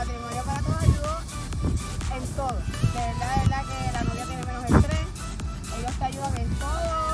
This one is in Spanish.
Matrimonio para todos ayudó en todo. De verdad, de verdad que la novia tiene menos estrés, ellos te ayudan en todo.